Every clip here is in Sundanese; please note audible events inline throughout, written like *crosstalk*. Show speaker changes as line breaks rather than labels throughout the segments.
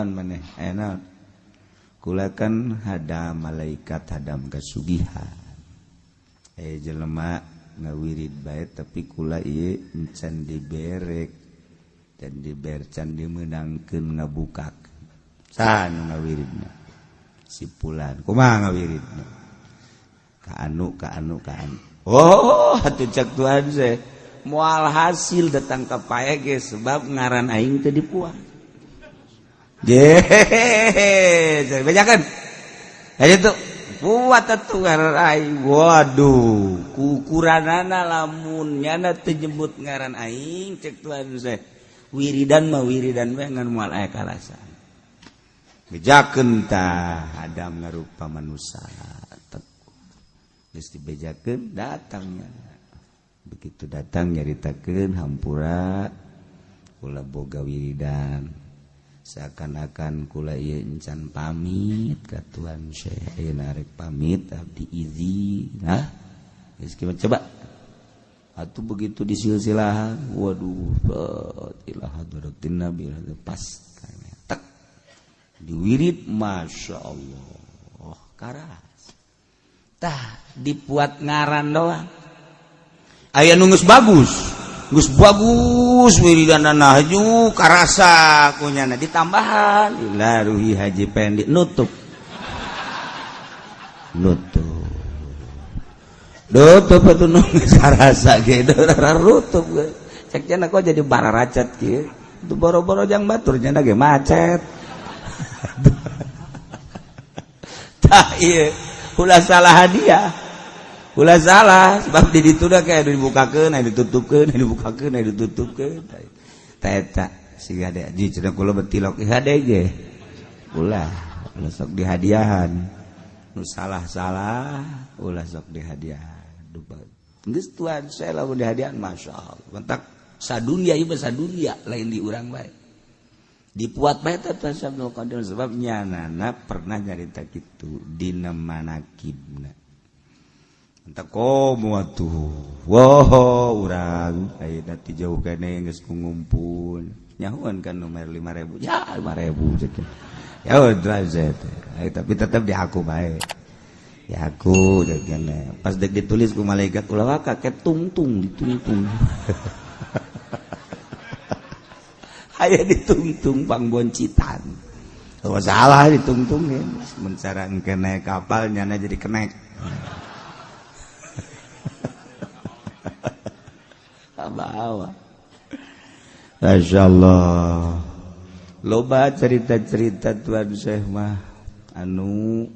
an enak. Kulakan hadam malaikat hadam kasugihan. eh jelemak ngawirid baik tapi kula ieu encan diberek dan dibercan dimenangkeun ngabukak tah ngawiridna si pulan kumaha ngawiridna. Ka anu ka anu ka anu oh hatu cak tuan saya mual hasil datang ke paya ge sebab ngaran aing teu dipuah je bajakan aja tuh. Waduh. Kukuranana lamunnya tejembut ngaran aing cek Tuhan saya wiridan mau wiridan dengan mual aya kalasan bejakeun tah Adam ngarupa manusia geus dibejakeun datangnya begitu datang nyaritakeun hampura kula boga wiridan. seakan-akan kula ieu encan pamit ka Tuhan Syekh ayeuna narik pamit abdi izi nah. Geus coba. Atuh begitu disilsilahan waduh ilah hadratin nabi pas tek. Diwirid masya Allah. Oh karas. Tah dipuat ngaran doang. Aya nungus bagus. Gus bagus wiridan nahju karasa kunyana ditambahan. Ila ruhi haji pendek nutup. Nutup. Nutup itu nunggu *laughs* karasa gitu rutup cek jana kok jadi bara racet gitu itu boro-boro jang batur jana ge macet. *laughs* Tak iya. Ulah salah hadiah. ulah salah sebab di situ dah kayak dibuka ke, naik ditutup ke, naik dibuka ke, naik ditutup ke. Teta si ada di cerita kula betilok eh, ada ge. Ula ula sok dihadiahan. Nu salah salah ula sok dihadiahan. Dupa. Geus tuan saya Allah. dihadiahan masyaallah. Mentak sadunia ieu sadunia lain di orang baik dipuat bae tata Syekh Abdul sebab nyana pernah di mana dina tuh woho urang. Dati jauh ngumpul. Nyahuan kan nomor 5000 ya 5000 ya udah tapi tetap di aku baik ya aku pas dek ditulis ku malaikat ulah kayak tungtung ditungtung. *laughs* Aya ditungtung pangboncitan oh salah ditungtungin mencara kene kapal nyana jadi kenek. awa Masya Allah loba cerita-cerita Tuhan mah anu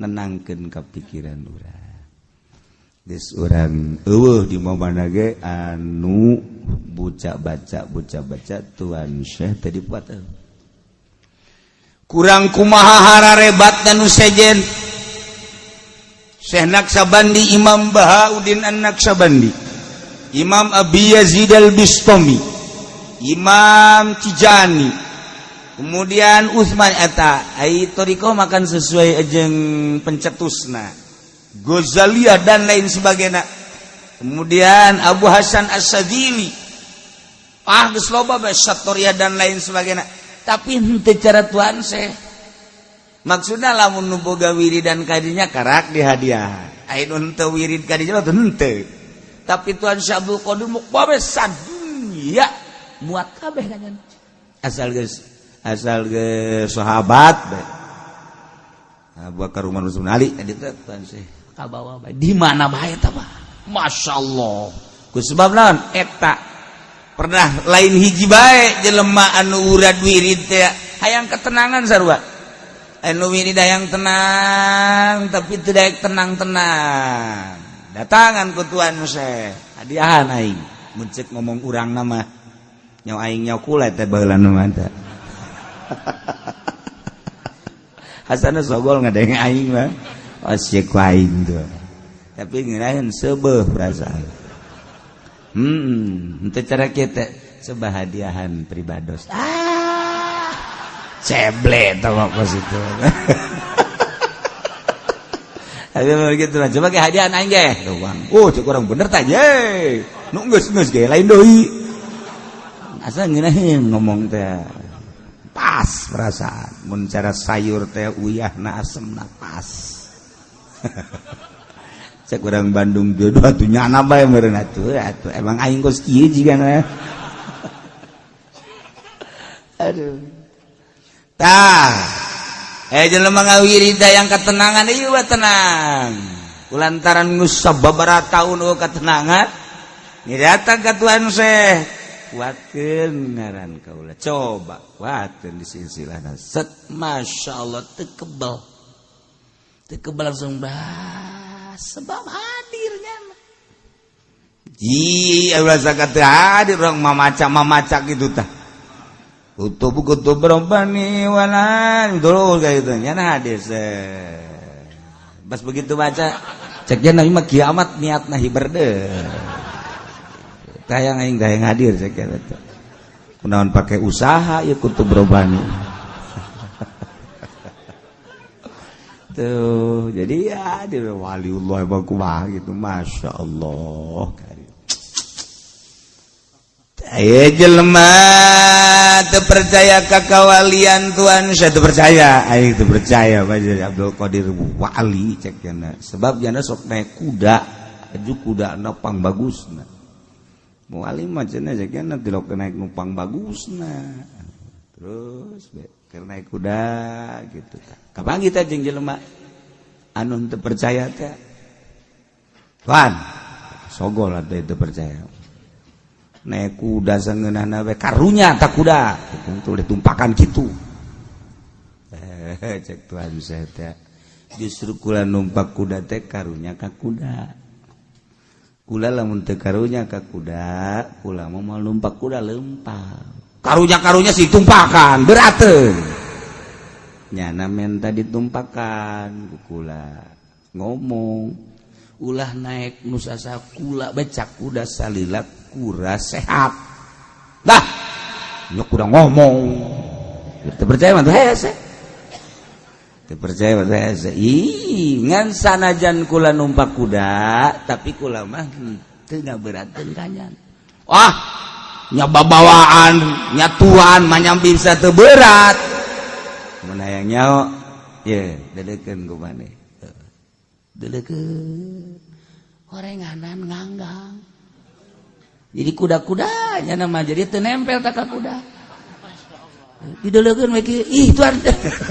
nenangkan kepikiran orang Dis orang uh, di ge anu bucak baca bucak baca Tuhan Syekh tadi buat kurang kumaha hararebat dan sejen. Syekh Naksabandi Imam Bahaudin An Naksabandi Imam Abi Yazid al-Bistami Imam Tijani kemudian Utsman eta ai toriko makan sesuai ajeng pencetusna Ghazaliyah dan lain sebagainya. Kemudian Abu Hasan As-Sadili ah geus loba Satoria dan lain sebagainya. Tapi henteu cara tuan seh. maksudnya lamun nu boga wirid dan kadinya karak dihadiah ai nu henteu wirid kadinya teu henteu. tapi Tuhan Syabul Qadir mukbabe sadunya muat kabeh kan asal geus asal geus sahabat bae Abu ah, Bakar Umar Utsman Ali. Tadi teh Tuhan sih kabawa bae di mana bae tah mah masyaallah. Ku sebab naon? Eta pernah lain hiji bae jelema anu urad wirid teh. Hayang ketenangan sarua anu wirid hayang tenang tapi tidak tenang-tenang. datangan kutuan Muse. Hadiahan aing. Muncik ngomong urang nama. Nyaw aing nyaw kulit teh baheula nu mata *laughs* Hasan sogol ngadeng aing mah. Oh, Asyik aing tuh. Tapi ngirain sebeh perasaan. Hmm itu cara kita sebuah hadiahan pribados. Ah! Ceble tau kos itu begitu lah coba kayak hadiahan aja. Doang oh cek orang bener tanya nunggus nunggus kayak lain doi. Asal ngirain ngomong teh pas perasaan. Mun cara sayur teh uyah na asem na pas. *laughs* Cek orang Bandung jodoh atuh nyana bae meureun atuh atuh. Emang aing kos kieu jigana *laughs* aduh. Tah Eh, mengawiri ngawirida yang ketenangan. Wa tenang. Lantaran Nusa beberapa tahun oh, ketenangan. Ini datang ke Tuhan Syekh. Kuatkan ngaran kaulah coba kuatkan di silsilah set masya Allah tekebal tekebal langsung bah sebab hadirnya. Ji rasa kata hadir orang mamaca mamaca gitu tah. Kutub kutub berobani walan dulu kayak gitu. Nyana hadir se. Pas begitu baca ceknya nabi mah kiamat niat nahi berde. Tayang aing yang hadir ceknya itu. Kunaon pakai usaha ya kutub berobani. *laughs* tuh jadi ya di waliullah bakumah gitu masya Allah Ayo jelema terpercaya kakawalian Tuhan. Saya terpercaya. Ayo terpercaya baca Abdul Qadir wali cek jana sebab jana sok naik kuda. Aju kuda nopang bagus na wali macamnya cek jana tidak naik nupang bagus na terus karena naik kuda gitu kapan kita jeng jelema anu teu percaya teh Wan sogol atuh itu percaya kuda karunya tak kuda. Ditumpakan gitu eh, justru kula numpak kuda teh karunya ka kuda. Kula lamun teh karunya ka kuda kula mau mau numpak kuda lempar. Karunya karunya sih tumpakan berat nyana menta ditumpakan kula ngomong. Ulah naik nusasa kula becak kuda salilak kura sehat. Dah. Nyok kurang ngomong. Kita percaya mah hese. Kita percaya mah hese. Ih ngan sanajan kula numpak kuda tapi kula mah teu ngabeurantkeun kanyan. Wah nya babawaan nya tuan bisa teberat berat. Mun hayang nyao ye dedekeun mana maneh dedekeun. Horenganan nganggang. jadi kuda-kudanya nama jadi tenempel tak kuda. Didolekeun we ih tuan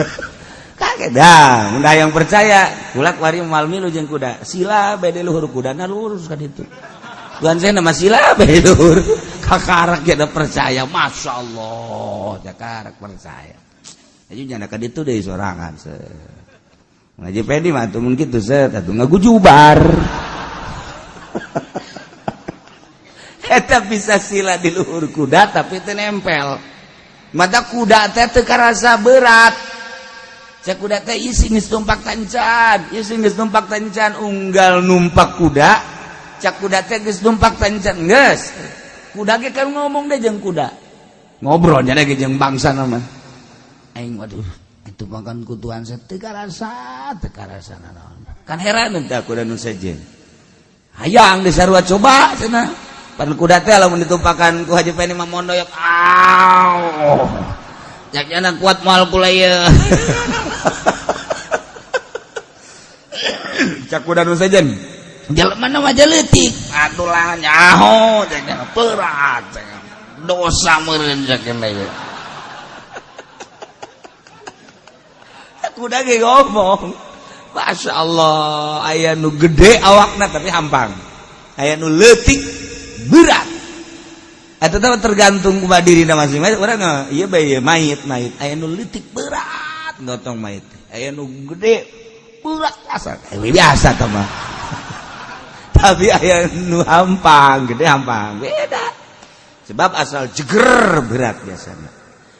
*laughs* kaget dah. Mudah yang percaya kulak wari malmi lu jeung kuda. Sila bede luhur kudana lurus kan itu tuan saya nama sila bade luhur. *laughs* Kakarak jadi percaya. Masya Allah kakarak percaya. Jadi jangan kan itu dari sorangan se ngaji pedi mah tuh mungkin tuh set atuh ngagujubar eta bisa sila di luhur kuda tapi itu nempel. Mata kuda teh teu karasa berat. Cek kuda teh isi geus numpak tancan isi geus numpak tancan unggal numpak kuda. Cek kuda teh geus numpak tancan geus. Kuda ge kan ngomong deh jeung kuda. Ngobrol jadi ge jeung bangsa nama. Aing waduh itu makan kutuan saya teu karasa teu karasa kan heran teh kuda nu sejen. Hayang disarua coba cenah. Pada kuda teh lamun ditumpakan ku Haji Peni Mamondo ya aw jaknya kuat mal kula ya *laughs* cak kuda nu sejen Jelema nama jeletik. Atulah nyaho jangan berat. Dosa meureun sakeun *laughs* ieu. Kuda ge ngomong. Masya Allah, ayah nu gede awakna tapi hampang. Ayah nu letik berat. Atau tergantung kuma diri masing-masing. Orang iya bayi mayit mayit. Ayah nu litik berat ngotong mayit ayah nu gede berat biasa. kasar biasa teman *laughs* tapi ayah nu hampang gede hampang. Beda. Sebab asal jeger berat biasanya.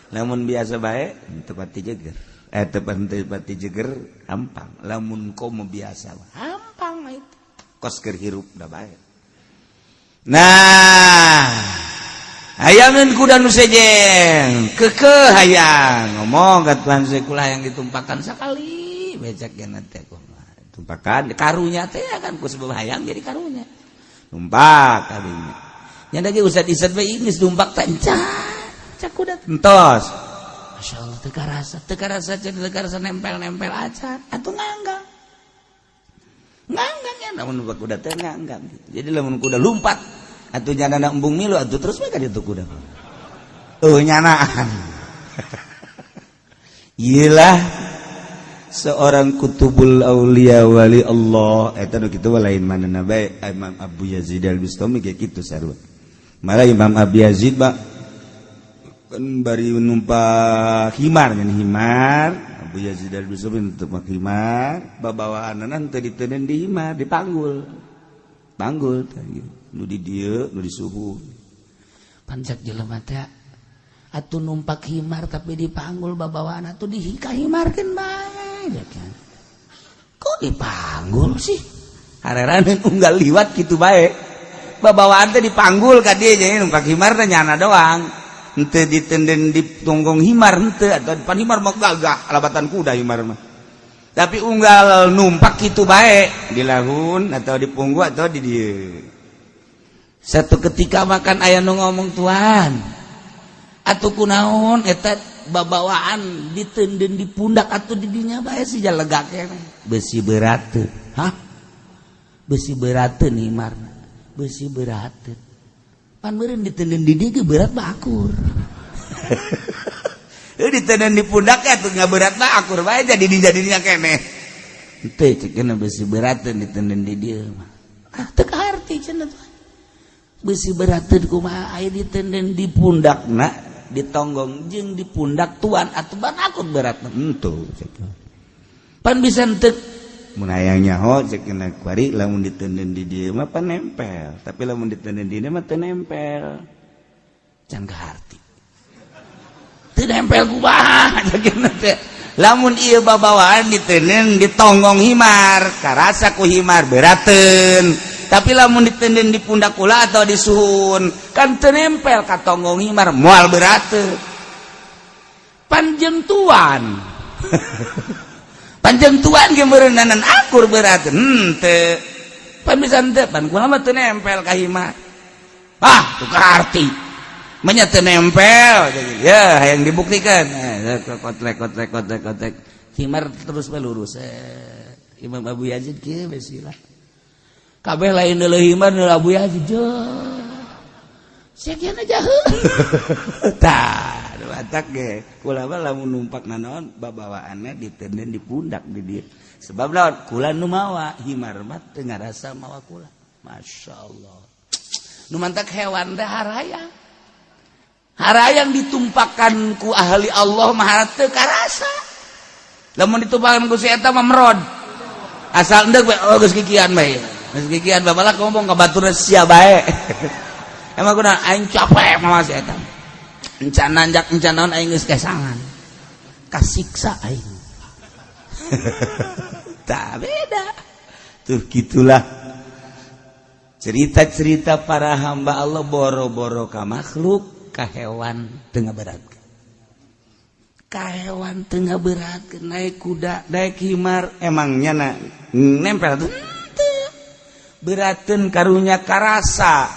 Namun biasa baik tempat jeger. Eh tempat tempat jeger hampang. Lamun kau biasa hampang itu kos hirup dah baik nah ayamin kuda nusejeng keke hayang ngomong Tuhan sekula yang ditumpakan sekali. Becak nanti aku tumpakan karunya teh kan ku sebab hayang jadi karunya. Tumpak karunya. Nyanda ge usah Isat bae ini tumpak tancak cak kuda entos. Masya Allah, teka rasa, teka rasa, teka rasa nempel-nempel aja Atau nganggang. jadi kuda lumpat atau nyana embung milu atau terus mereka itu kuda. Tuh nyanaan. *laughs* Iyalah seorang kutubul aulia wali Allah. Eh, Eta nu kitu lain manehna bae Imam Abu Yazid Al-Bustami kayak kitu sarua. Malah Imam Abu Yazid ba kan bari numpak himar kan himar. Yazid babawaan ditenen himar dipanggul panggul. Di dia di suhu
pancak jelema teh atuh numpak himar tapi dipanggul babawaan atuh dihika himarkeun bae kan kok dipanggul sih?
Hareran unggal liwat gitu bae babawaan teh dipanggul ka dia. Jadi numpak himar teh nyana doang. ente ditenden di tonggong himar ente atau depan himar mah gagah alabatan kuda himar mah. Tapi unggal numpak itu baik di lahun atau di punggu atau di dia satu ketika makan ayah nu ngomong tuan atau kunaon eta babawaan ditenden di pundak atau di dinya baik sih jalegaknya besi berat hah? Besi berat nih mar besi berat panmerin ditelen di dia berat bakur *laughs* eh ditelen di pundak ya tuh nggak berat bakur bae jadi didi jadinya kene teh cek kena besi beratan ditelen didi mah. Ah teu arti cenah tuh. Besi berat kumaha? Air ditelen di pundakna ditonggong jeung di pundak tuan atuh ban akur berat entu hmm,
pan bisa entek
munaangnyaho lamun ditenden di dia mah nempel. Tapi lamun ditenden di dia mah nempel.
Can hati nempel *laughs* teh. lamun iya babawaan ditenen ditonggong himar karasa ku himar beraten tapi lamun ditenden di pundak kula atau di suhun kan tenempel katonggong himar mual beraten panjentuan *laughs* panjang tuan gemerenanan akur berat hente hmm, pamisan depan kula mah teu nempel ka hima ah tukar arti. Menya teu nempel jadi ya hayang dibuktikan. Eh, kotlek kotlek kotlek kotlek. Himar terus melurus eh, Imam Abu Yazid kieu besilah kabeh lain deuleuh himar deuleuh Abu Yazid jeung sekian aja
tah. numpak naon babawaanna ditenden di pundak di dieu sebab laut kula numawa himarmat teu ngarasa mawa kula. Masyaallah. Nu mantak hewan teh harayang. Harayang ditumpakan ku ahli Allah mah teu karasa. Lamun ditumpakan ku si eta mah merod asal endek bae oh geus kikian bae. Geus kikian babalak ngomong ka batur sia bae. *laughs* Emang kuna aing capek mah si eta encananjak naon aing geus kesangan? Kasiksa aing. *laughs* Tak beda. Tuh gitulah. Cerita-cerita para hamba Allah boro-boro ka makhluk ka hewan tengah berat ka hewan tengah berat naik kuda naik himar emangnya na nempel tuh beratin karunya karasa.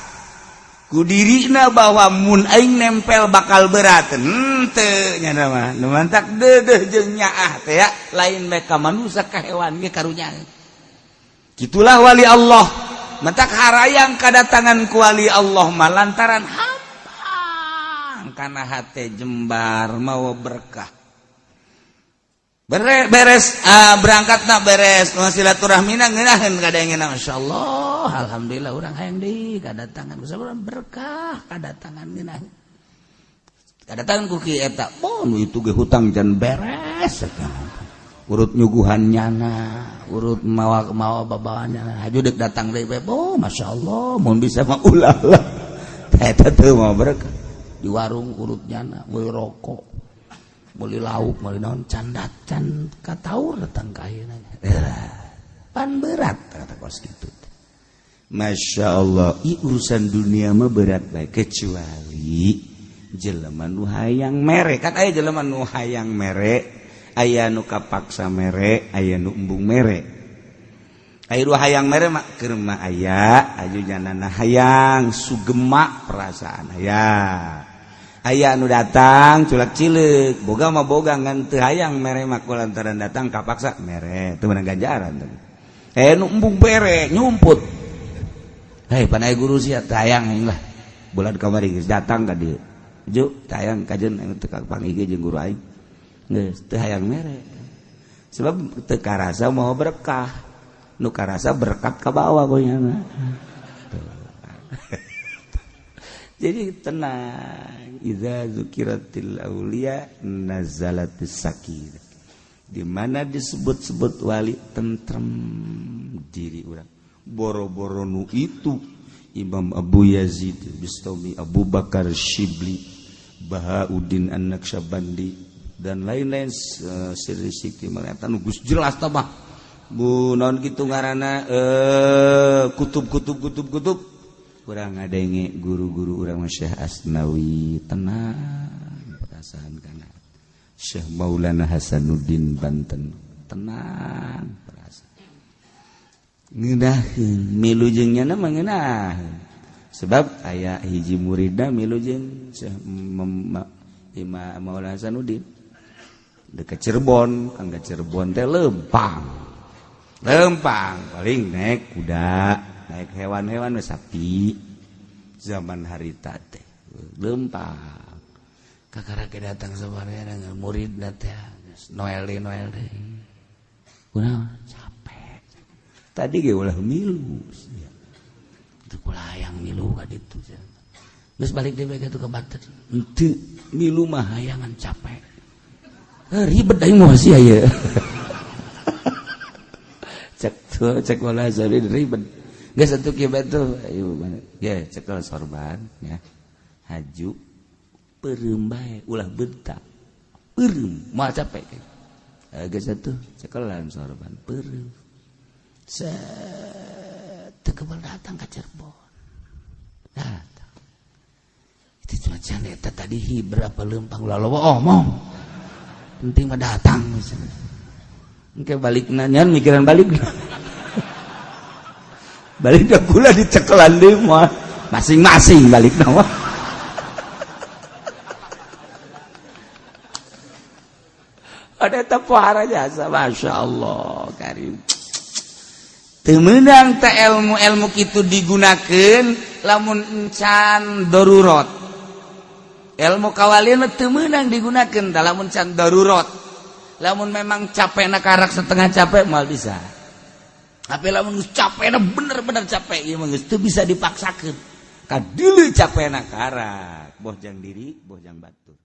kudirina bahwa mun aing nempel bakal berat henteu hmm, nya mah. Nu mantak deudeuh jeung nyaah teh ya. Lain bae ka manusia ka hewan ge karunyaeun kitulah wali Allah. Mantak harayang kadatangan ku wali Allah mah lantaran hampang kana hate jembar mawa berkah. Beres, beres ah, berangkat nak beres silaturahmi ngeunaheun kadang ngeunah insyaallah Oh Alhamdulillah orang hayang di kedatangan berkah kedatangan kedatangan kuki eta oh itu ge hutang jan beres. Urut nyuguhan nyana urut mawa mawa babawaan nyana. Hajudek datang deui bae oh masyaallah mun bisa mah ulah lah. *laughs* Eta teu mah berkah. Di warung urut nyana meuli rokok meuli lauk meuli naon can kataur datang ka pan berat kata kos kitu Masya Allah I, urusan dunia mah berat baik kecuali jeleman nuhaang merek kan aya jeleman nuhaang merek aya nu kapaksa merek aya nu embung merek air hayang merek mak kerma aya aju janana hayang sugemak perasaan aya. Aya nu datang culak cilik boga mah boga ngan teu hayang mere mak lantaran datang kapaksa mere. Teu menang ganjaran teh. Aya nu embung merek nyumput. Hei panai guru sih tayang lah. Bulan kamari datang ka dia juk tayang kajen anu teu pangigi jeung guru aing. Geus teu hayang mere. Sebab teu karasa mau berkah. Nu karasa berkat ka bawah goyana *laughs* jadi tenang. Idza zukiratil aulia nazalatis sakinah di mana disebut-sebut wali tentrem diri orang boro-boro nu itu. Imam Abu Yazid Bistami Abu Bakar Syibli Bahauddin An-Naksabandi dan lain-lain eh, uh, siri sikti melihat Gus jelas tabah Bu non gitu ngarana eh kutub kutub kutub kutub. Kurang ngadenge guru-guru urang Syekh Asnawi. Tenang perasaan kana. Syekh Maulana Hasanuddin Banten. Tenang ngedahin milujengnya nama ngenah sebab ayah hiji muridna milujeng Imam Maulana Hasanuddin. Dekat Cirebon kangga Cirebon teh lempang. Lempang paling naik kuda naik hewan-hewan sapi. Zaman harita teh lempang. Kakak datang sabarnya dengan murid datang noel deh noel deh. Kunaon? tadi ge ulah milu. Ya. itu hayang milu kaditu terus balik deui ka ke bater henteu milu mah hayangan capek. Eh, ribet aing mah sih ya cek tuh cek wala jadi ribet. Geus satu kibet tuh ayo ya cek sorban ya. Haju peureum bae ulah bentak. Peureum mah capek. Eh, Geus satu cek sorban peureum kebal datang ke Cirebon. Datang. Itu cuma janeta tadi hi berapa lempang lalu omong penting mah datang. Oke balik nanya mikiran balik. *laughs* Balik dah gula dicekelan deh mah masing-masing balik nama. *laughs* Ada tepuara jasa masya Allah karim temenang tak ilmu ilmu itu digunakan lamun encan darurat. Ilmu kawalin temenang digunakan dalam encan darurat. Lamun memang capek nak karak setengah capek mal bisa. Tapi lamun capek bener-bener capek ya mangus itu bisa dipaksakan kadilu capek nak karak boh jang diri boh jang batur.